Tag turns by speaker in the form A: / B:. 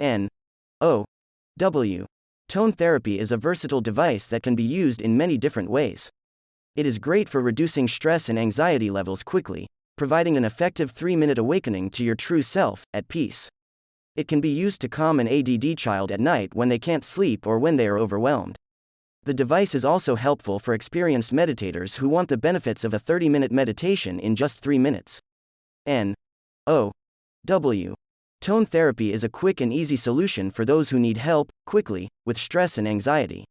A: N O W. Tone therapy is a versatile device that can be used in many different ways. It is great for reducing stress and anxiety levels quickly, providing an effective 3 minute awakening to your true self, at peace. It can be used to calm an ADD child at night when they can't sleep or when they are overwhelmed. The device is also helpful for experienced meditators who want the benefits of a 30 minute meditation in just 3 minutes. N O W. Tone therapy is a quick and easy solution for those who need help, quickly, with stress and anxiety.